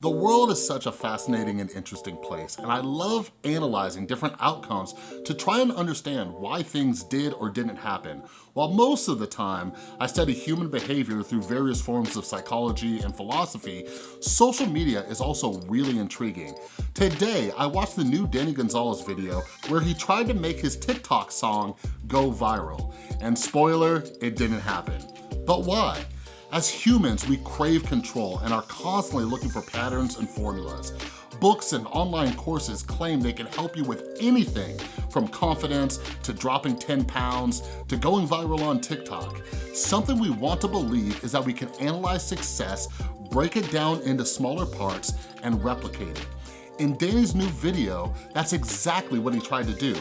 The world is such a fascinating and interesting place, and I love analyzing different outcomes to try and understand why things did or didn't happen. While most of the time, I study human behavior through various forms of psychology and philosophy, social media is also really intriguing. Today, I watched the new Danny Gonzalez video where he tried to make his TikTok song go viral. And spoiler, it didn't happen. But why? As humans, we crave control and are constantly looking for patterns and formulas. Books and online courses claim they can help you with anything from confidence to dropping 10 pounds to going viral on TikTok. Something we want to believe is that we can analyze success, break it down into smaller parts, and replicate it. In Danny's new video, that's exactly what he tried to do.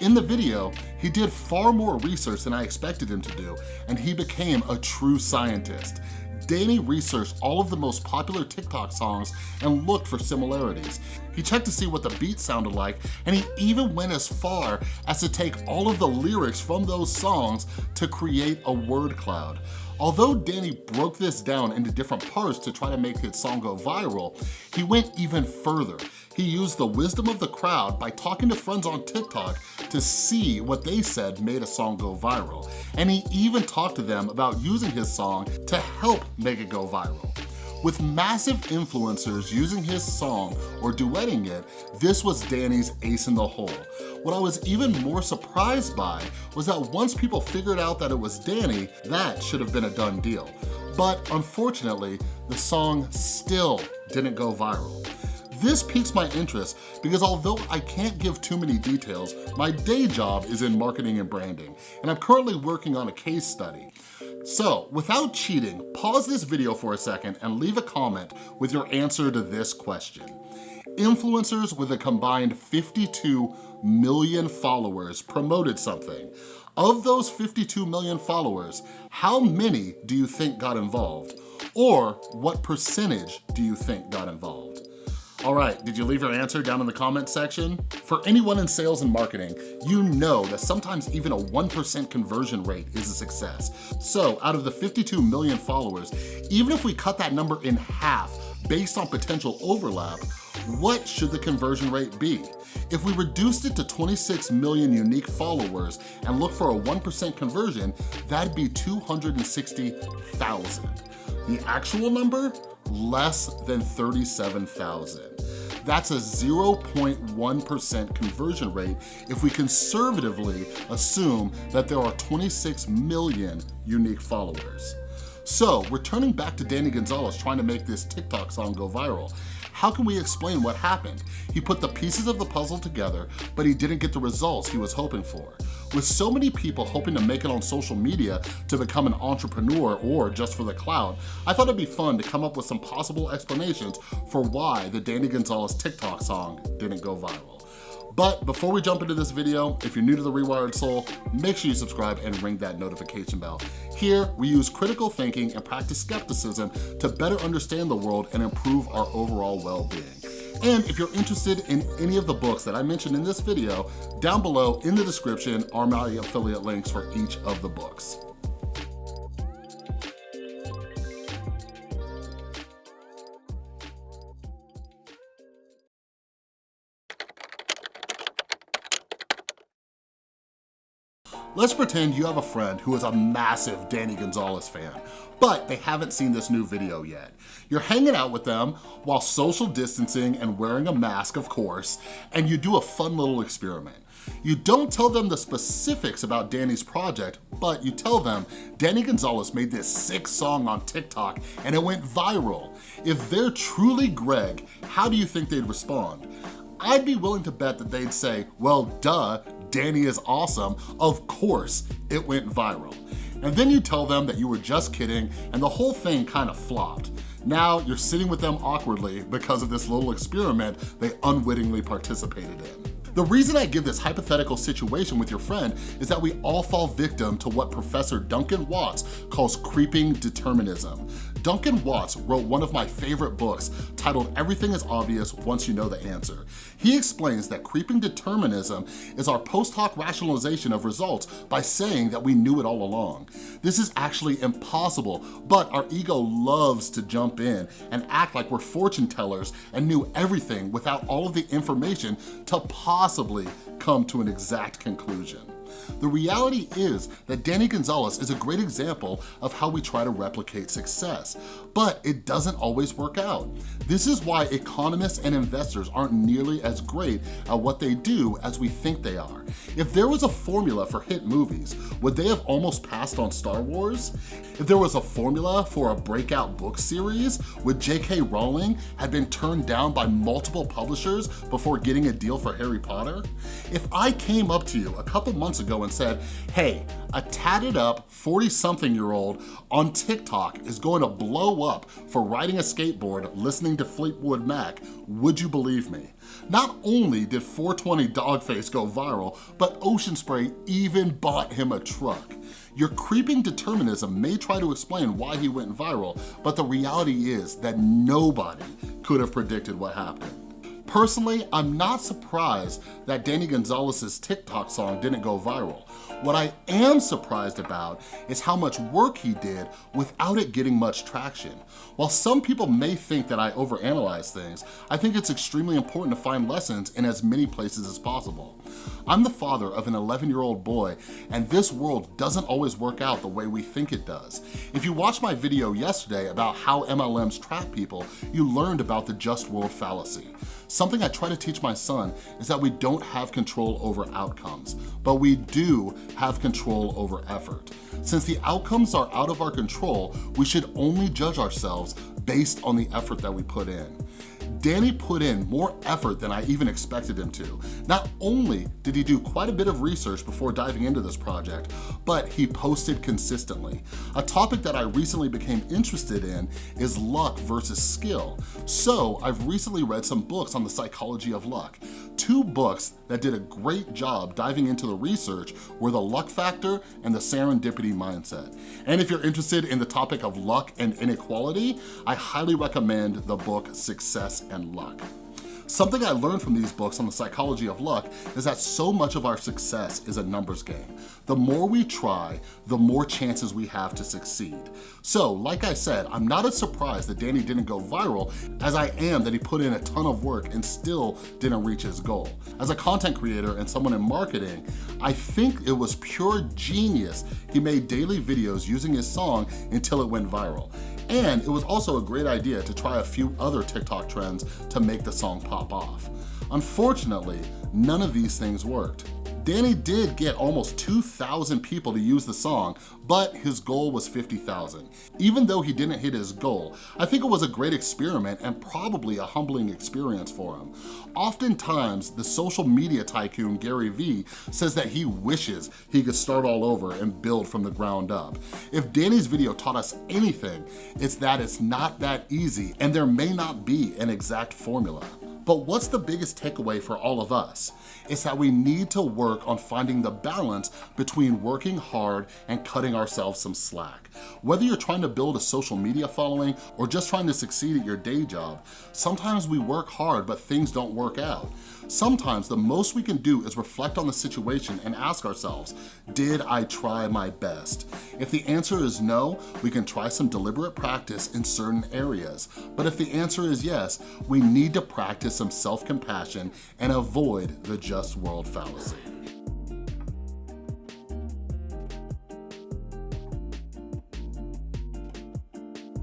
In the video, he did far more research than I expected him to do, and he became a true scientist. Danny researched all of the most popular TikTok songs and looked for similarities. He checked to see what the beat sounded like, and he even went as far as to take all of the lyrics from those songs to create a word cloud. Although Danny broke this down into different parts to try to make his song go viral, he went even further. He used the wisdom of the crowd by talking to friends on TikTok to see what they said made a song go viral. And he even talked to them about using his song to help make it go viral. With massive influencers using his song or duetting it, this was Danny's ace in the hole. What I was even more surprised by was that once people figured out that it was Danny, that should have been a done deal. But unfortunately, the song still didn't go viral. This piques my interest because although I can't give too many details, my day job is in marketing and branding, and I'm currently working on a case study. So, without cheating, pause this video for a second and leave a comment with your answer to this question. Influencers with a combined 52 million followers promoted something. Of those 52 million followers, how many do you think got involved? Or what percentage do you think got involved? All right, did you leave your answer down in the comment section? For anyone in sales and marketing, you know that sometimes even a 1% conversion rate is a success. So out of the 52 million followers, even if we cut that number in half based on potential overlap, what should the conversion rate be? If we reduced it to 26 million unique followers and look for a 1% conversion, that'd be 260,000. The actual number? Less than 37,000. That's a 0.1% conversion rate if we conservatively assume that there are 26 million unique followers. So returning back to Danny Gonzalez trying to make this TikTok song go viral, how can we explain what happened? He put the pieces of the puzzle together, but he didn't get the results he was hoping for. With so many people hoping to make it on social media to become an entrepreneur or just for the clout, I thought it'd be fun to come up with some possible explanations for why the Danny Gonzalez TikTok song didn't go viral. But before we jump into this video, if you're new to The Rewired Soul, make sure you subscribe and ring that notification bell. Here, we use critical thinking and practice skepticism to better understand the world and improve our overall well-being. And if you're interested in any of the books that I mentioned in this video, down below in the description are my affiliate links for each of the books. Let's pretend you have a friend who is a massive Danny Gonzalez fan, but they haven't seen this new video yet. You're hanging out with them while social distancing and wearing a mask, of course, and you do a fun little experiment. You don't tell them the specifics about Danny's project, but you tell them Danny Gonzalez made this sick song on TikTok and it went viral. If they're truly Greg, how do you think they'd respond? I'd be willing to bet that they'd say, well, duh, Danny is awesome, of course it went viral. And then you tell them that you were just kidding and the whole thing kind of flopped. Now you're sitting with them awkwardly because of this little experiment they unwittingly participated in. The reason I give this hypothetical situation with your friend is that we all fall victim to what Professor Duncan Watts calls creeping determinism. Duncan Watts wrote one of my favorite books titled Everything is Obvious Once You Know the Answer. He explains that creeping determinism is our post hoc rationalization of results by saying that we knew it all along. This is actually impossible, but our ego loves to jump in and act like we're fortune tellers and knew everything without all of the information to possibly come to an exact conclusion. The reality is that Danny Gonzalez is a great example of how we try to replicate success, but it doesn't always work out. This is why economists and investors aren't nearly as great at what they do as we think they are. If there was a formula for hit movies, would they have almost passed on Star Wars? If there was a formula for a breakout book series, would J.K. Rowling have been turned down by multiple publishers before getting a deal for Harry Potter? If I came up to you a couple months ago and said, hey, a tatted up 40 something year old on TikTok is going to blow up for riding a skateboard listening to Fleetwood Mac, would you believe me? Not only did 420 Dogface go viral, but Ocean Spray even bought him a truck. Your creeping determinism may try to explain why he went viral, but the reality is that nobody could have predicted what happened. Personally, I'm not surprised that Danny Gonzalez's TikTok song didn't go viral. What I am surprised about is how much work he did without it getting much traction. While some people may think that I overanalyze things, I think it's extremely important to find lessons in as many places as possible. I'm the father of an 11-year-old boy, and this world doesn't always work out the way we think it does. If you watched my video yesterday about how MLMs trap people, you learned about the just world fallacy. Something I try to teach my son is that we don't have control over outcomes, but we do have control over effort. Since the outcomes are out of our control, we should only judge ourselves based on the effort that we put in. Danny put in more effort than I even expected him to. Not only did he do quite a bit of research before diving into this project, but he posted consistently. A topic that I recently became interested in is luck versus skill. So I've recently read some books on the psychology of luck. Two books that did a great job diving into the research were The Luck Factor and The Serendipity Mindset. And if you're interested in the topic of luck and inequality, I highly recommend the book And luck. Something I learned from these books on the psychology of luck is that so much of our success is a numbers game. The more we try, the more chances we have to succeed. So, like I said, I'm not as surprised that Danny didn't go viral as I am that he put in a ton of work and still didn't reach his goal. As a content creator and someone in marketing, I think it was pure genius he made daily videos using his song until it went viral. And it was also a great idea to try a few other TikTok trends to make the song pop off. Unfortunately, none of these things worked. Danny did get almost 2,000 people to use the song, but his goal was 50,000. Even though he didn't hit his goal, I think it was a great experiment and probably a humbling experience for him. Oftentimes, the social media tycoon Gary Vee says that he wishes he could start all over and build from the ground up. If Danny's video taught us anything, it's that it's not that easy and there may not be an exact formula. But what's the biggest takeaway for all of us? It's that we need to work on finding the balance between working hard and cutting ourselves some slack. Whether you're trying to build a social media following or just trying to succeed at your day job, sometimes we work hard but things don't work out. Sometimes the most we can do is reflect on the situation and ask ourselves, did I try my best? If the answer is no, we can try some deliberate practice in certain areas. But if the answer is yes, we need to practice some self-compassion and avoid the just world fallacy.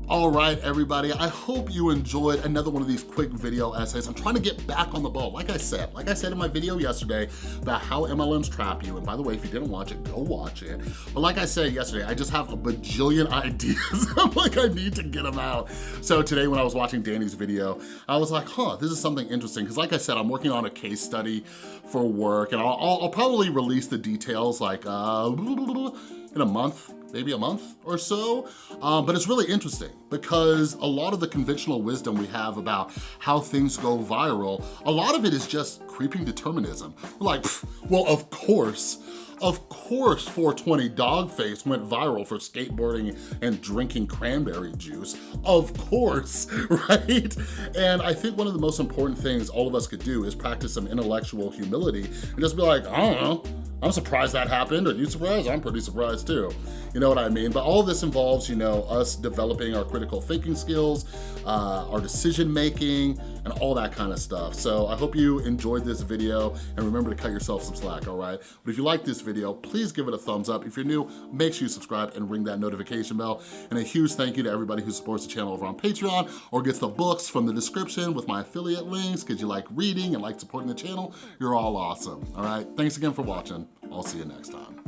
All right, everybody, I hope you enjoyed another one of these quick video essays. I'm trying to get back on the ball. Like I said, like I said in my video yesterday about how MLMs trap you. And by the way, if you didn't watch it, go watch it. But like I said yesterday, I just have a bajillion ideas. I'm like, I need to get them out. So today when I was watching Danny's video, I was like, huh, this is something interesting. Because like I said, I'm working on a case study for work and I'll, I'll, probably release the details like, uh, in a month, maybe a month or so. Um, but it's really interesting because a lot of the conventional wisdom we have about how things go viral, a lot of it is just creeping determinism. Like, well, of course, of course 420 Dogface went viral for skateboarding and drinking cranberry juice. Of course, right? And I think one of the most important things all of us could do is practice some intellectual humility and just be like, I don't know, I'm surprised that happened. Are you surprised? I'm pretty surprised too. You know what I mean? But all this involves, you know, us developing our critical thinking skills, uh, our decision making, and all that kind of stuff. So I hope you enjoyed this video and remember to cut yourself some slack, all right? But if you like this video, please give it a thumbs up. If you're new, make sure you subscribe and ring that notification bell. And a huge thank you to everybody who supports the channel over on Patreon or gets the books from the description with my affiliate links because you like reading and like supporting the channel. You're all awesome, all right? Thanks again for watching. I'll see you next time.